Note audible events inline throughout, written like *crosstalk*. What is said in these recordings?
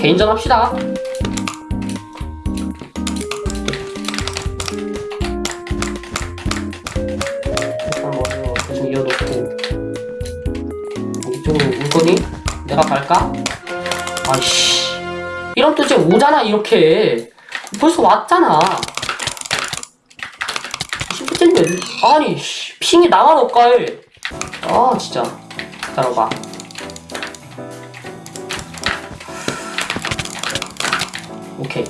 개인전 합시다. 대충 이어놓고. 이쪽으로 올 거니? 내가 갈까? 아이씨. 이런 또 이제 오잖아 이렇게. 벌써 왔잖아. 아니 씨, 핑이 나만 없가해 아 진짜. 기다려봐 오케이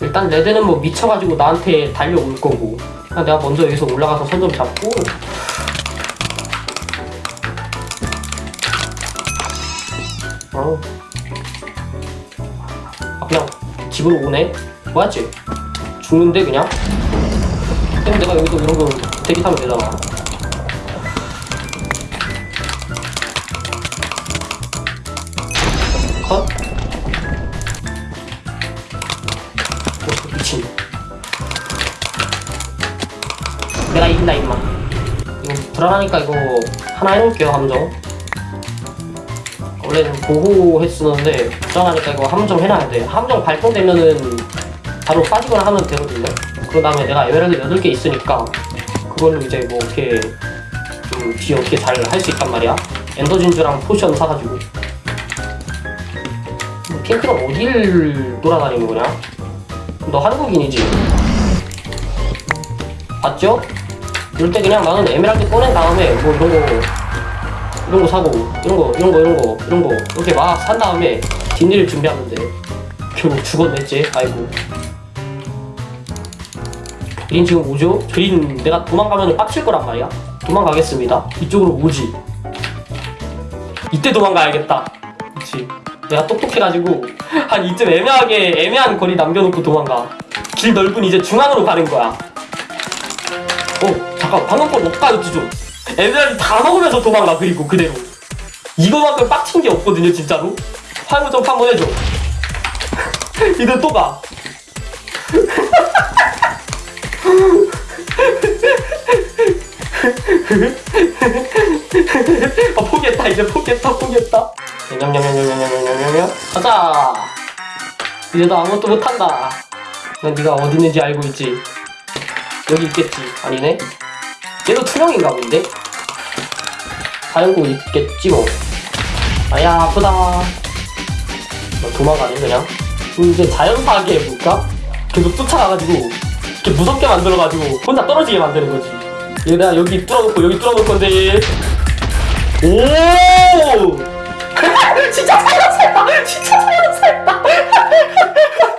일단 레드는 뭐 미쳐가지고 나한테 달려올 거고 내가 먼저 여기서 올라가서 선좀 잡고 어. 아 그냥 집으로 오네? 뭐였지? 죽는데 그냥? 그럼 내가 여기서 이런 거 대기 타면 되잖아 미친 내가 이긴다 임마 이거 불안하니까 이거 하나 해놓을게요 함정. 원래는 보호 했었는데 불안하니까 이거 함정 해놔야 돼. 함정 발동되면은 바로 빠지거나 하면 되거든요. 그 다음에 내가 에메랄드 8개 있으니까 그걸로 이제 뭐 어떻게 좀 뒤에 어떻게 잘 할 수 있단 말이야. 엔더 진주랑 potion 사가지고. 핑크는 어딜 돌아다니는 거냐? 너 한국인이지? 봤죠? 이럴 때 그냥 나는 에메랄드 꺼낸 다음에 뭐 이런 거 이런 거 사고 이런 거 이런 거 이런 거 이런 거 이렇게 막 산 다음에 뒷일을 준비하면 돼 결국 죽었냈지? 아이고. 그린 지금 오죠? 그린 내가 도망가면 빡칠 거란 말이야? 도망가겠습니다. 이쪽으로 오지. 이때 도망가야겠다. 그치 내가 똑똑해가지고 한 이쯤 애매하게 애매한 거리 남겨놓고 도망가. 길 넓은 이제 중앙으로 가는 거야. 어 잠깐 방금 거 녹화였지 좀. 애들이 다 먹으면서 도망가 그리고 그대로. 이거만큼 빡친 게 없거든요 진짜로. 화물 점프 한번 해줘. *laughs* 이들 또가 *laughs* 아 포기했다 이제 포기했다 포기했다 거예요? 가자! 이제 너 아무것도 못한다! 난 네가 어디 있는지 알고 있지? 여기 있겠지? 아니네? 얘도 투명인가 본데? 자연고 있겠지 뭐 아야 아프다 뭐, 도망가네 그냥 이제 자연파괴 해볼까? 계속 쫓아가가지고 이렇게 무섭게 만들어가지고 혼자 떨어지게 만드는 거지 얘 내가 여기 뚫어놓고 여기 뚫어놓을 건데 오 진짜 살려살다. 진짜 살려살다. *laughs*